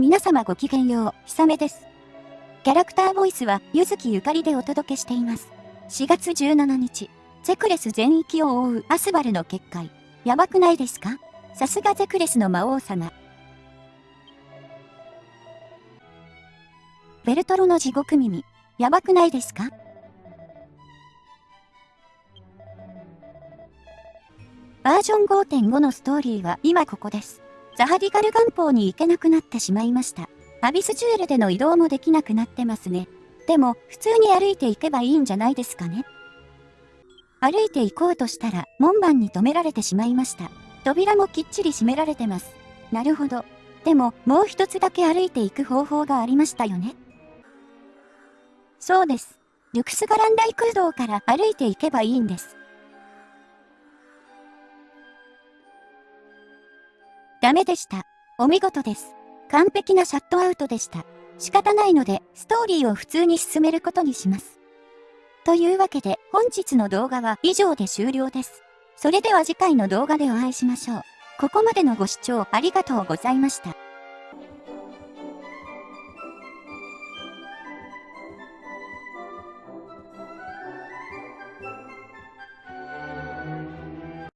皆様ごきげんよう、ひさめです。キャラクターボイスは、ゆずきゆかりでお届けしています。4月17日、ゼクレス全域を覆うアスバルの結界。やばくないですか？さすがゼクレスの魔王様。ベルトロの地獄耳。やばくないですか？バージョン5.5のストーリーは今ここです。ザハディカル元宝に行けなくなってしまいました。アビスジュエルでの移動もできなくなってますね。でも、普通に歩いていけばいいんじゃないですかね。歩いて行こうとしたら、門番に止められてしまいました。扉もきっちり閉められてます。なるほど。でも、もう一つだけ歩いていく方法がありましたよね。そうです。リュクスガラン大空洞から歩いていけばいいんです。ダメでした。お見事です。完璧なシャットアウトでした。仕方ないので、ストーリーを普通に進めることにします。というわけで、本日の動画は以上で終了です。それでは次回の動画でお会いしましょう。ここまでのご視聴ありがとうございました。